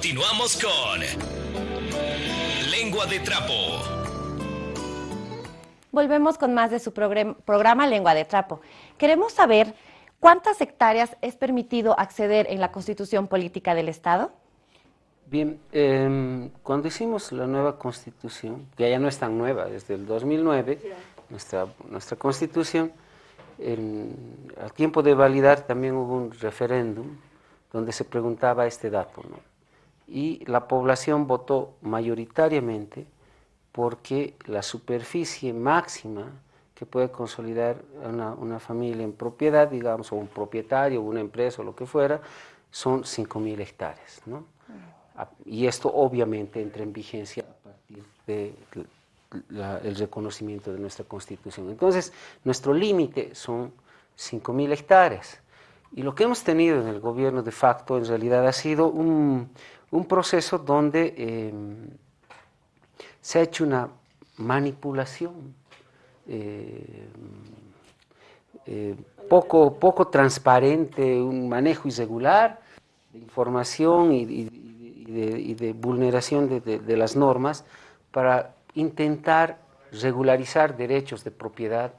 Continuamos con Lengua de Trapo. Volvemos con más de su programa Lengua de Trapo. Queremos saber cuántas hectáreas es permitido acceder en la Constitución Política del Estado. Bien, em, cuando hicimos la nueva Constitución, que ya no es tan nueva, desde el 2009, nuestra, nuestra Constitución, al tiempo de validar también hubo un referéndum donde se preguntaba este dato, ¿no? y la población votó mayoritariamente porque la superficie máxima que puede consolidar una, una familia en propiedad, digamos, o un propietario, una empresa, o lo que fuera, son 5.000 hectáreas. ¿no? Y esto obviamente entra en vigencia a partir del reconocimiento de nuestra Constitución. Entonces, nuestro límite son 5.000 hectáreas. Y lo que hemos tenido en el gobierno de facto en realidad ha sido un, un proceso donde eh, se ha hecho una manipulación eh, eh, poco, poco transparente, un manejo irregular de información y, de, vulneración de, las normas para intentar regularizar derechos de propiedad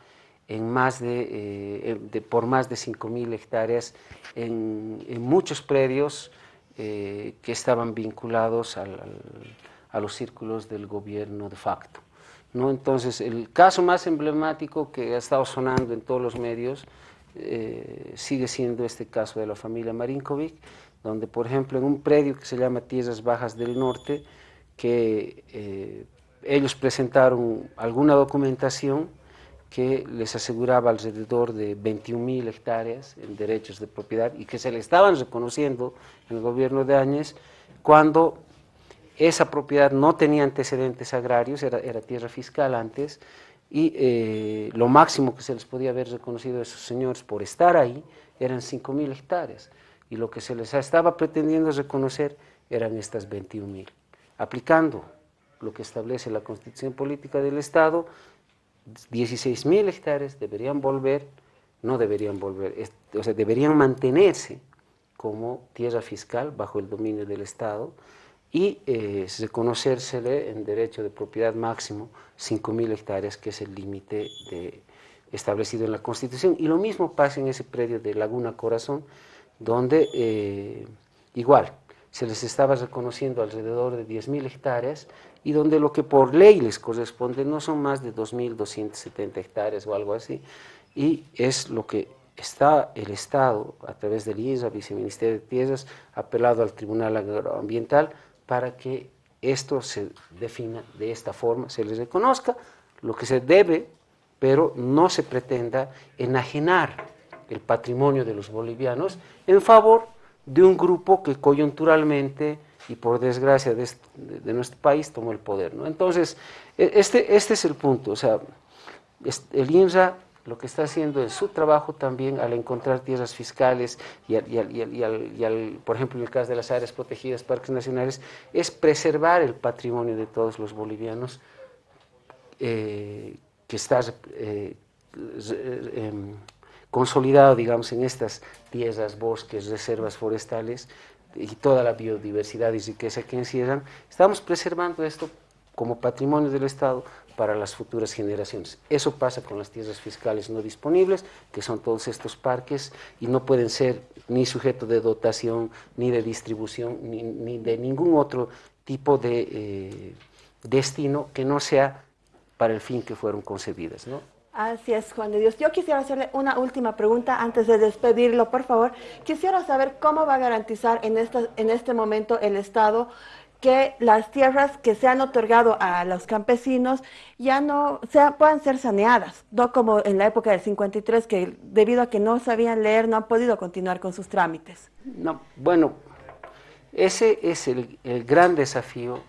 en más de, por más de 5.000 hectáreas en, muchos predios eh, que estaban vinculados a los círculos del gobierno de facto. ¿no? Entonces, el caso más emblemático que ha estado sonando en todos los medios eh, sigue siendo este caso de la familia Marinkovic, donde, por ejemplo, en un predio que se llama Tierras Bajas del Norte, que eh, ellos presentaron alguna documentación que les aseguraba alrededor de 21.000 hectáreas en derechos de propiedad y que se le estaban reconociendo en el gobierno de Áñez cuando esa propiedad no tenía antecedentes agrarios, era, tierra fiscal antes, y eh, lo máximo que se les podía haber reconocido a esos señores por estar ahí eran 5.000 hectáreas, y lo que se les estaba pretendiendo reconocer eran estas 21.000. Aplicando lo que establece la Constitución Política del Estado, 16 mil hectáreas deberían volver, no deberían volver, o sea, deberían mantenerse como tierra fiscal bajo el dominio del Estado y eh, reconocérsele en derecho de propiedad máximo 5 mil hectáreas, que es el límite establecido en la Constitución. Y lo mismo pasa en ese predio de Laguna Corazón, donde eh, igual se les estaba reconociendo alrededor de 10 mil hectáreas y donde lo que por ley les corresponde no son más de 2.270 hectáreas o algo así, y es lo que está el Estado, a través del ISA, Viceministerio de Tierras, apelado al Tribunal Agroambiental para que esto se defina de esta forma, se les reconozca lo que se debe, pero no se pretenda enajenar el patrimonio de los bolivianos en favor de un grupo que coyunturalmente y por desgracia de, nuestro país tomó el poder. ¿no? Entonces, e, este, este es el punto, o sea, el INRA lo que está haciendo es su trabajo también al encontrar tierras fiscales y, al, por ejemplo, en el caso de las áreas protegidas, parques nacionales, es preservar el patrimonio de todos los bolivianos eh, que está eh, em, consolidado, digamos, en estas tierras, bosques, reservas forestales, y toda la biodiversidad y riqueza que encierran, estamos preservando esto como patrimonio del Estado para las futuras generaciones. Eso pasa con las tierras fiscales no disponibles, que son todos estos parques, y no pueden ser ni sujeto de dotación, ni de distribución, ni, de ningún otro tipo de eh, destino que no sea para el fin que fueron concebidas. ¿no? Así es, Juan de Dios. Yo quisiera hacerle una última pregunta antes de despedirlo, por favor. Quisiera saber cómo va a garantizar en, en este momento el Estado que las tierras que se han otorgado a los campesinos ya no sea, puedan ser saneadas, no como en la época del 53, que debido a que no sabían leer no han podido continuar con sus trámites. No, bueno, ese es el, el gran desafío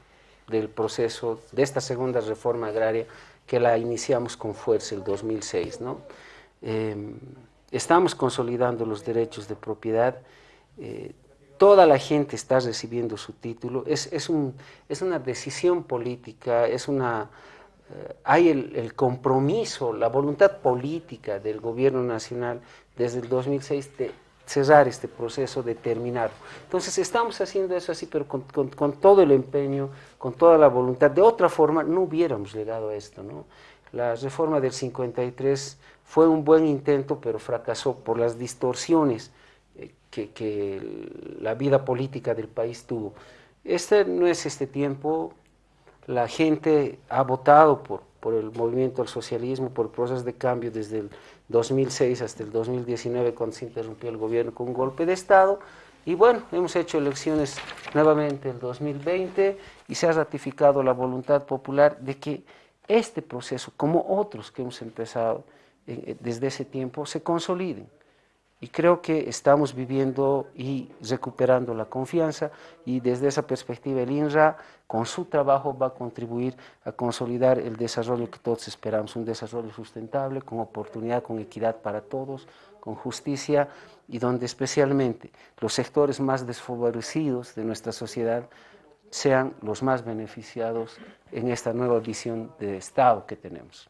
del proceso de esta segunda reforma agraria que la iniciamos con fuerza el 2006. ¿no? Em, estamos consolidando los derechos de propiedad, eh, toda la gente está recibiendo su título, es, es, un, es una decisión política, es una, eh, hay el, el, compromiso, la voluntad política del gobierno nacional desde el 2006 de cerrar este proceso, de terminarlo. Entonces estamos haciendo eso así, pero con, todo el empeño, con toda la voluntad. De otra forma, no hubiéramos llegado a esto. ¿no? La reforma del 53 fue un buen intento, pero fracasó por las distorsiones eh, que, que la vida política del país tuvo. Este no es este tiempo, la gente ha votado por, por el movimiento al socialismo, por el proceso de cambio desde el 2006 hasta el 2019 cuando se interrumpió el gobierno con un golpe de Estado. Y bueno, hemos hecho elecciones nuevamente el 2020 y se ha ratificado la voluntad popular de que este proceso, como otros que hemos empezado eh, desde ese tiempo, se consoliden. Y creo que estamos viviendo y recuperando la confianza y desde esa perspectiva el INRA con su trabajo va a contribuir a consolidar el desarrollo que todos esperamos, un desarrollo sustentable, con oportunidad, con equidad para todos, con justicia y donde especialmente los sectores más desfavorecidos de nuestra sociedad sean los más beneficiados en esta nueva visión de Estado que tenemos.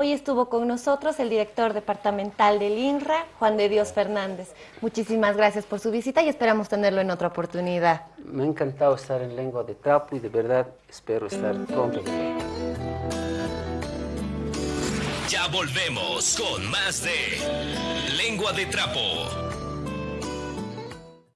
Hoy estuvo con nosotros el director departamental del INRA, Juan de Dios Fernández. Muchísimas gracias por su visita y esperamos tenerlo en otra oportunidad. Me ha encantado estar en Lengua de Trapo y de verdad espero estar pronto. Ya volvemos con más de Lengua de Trapo.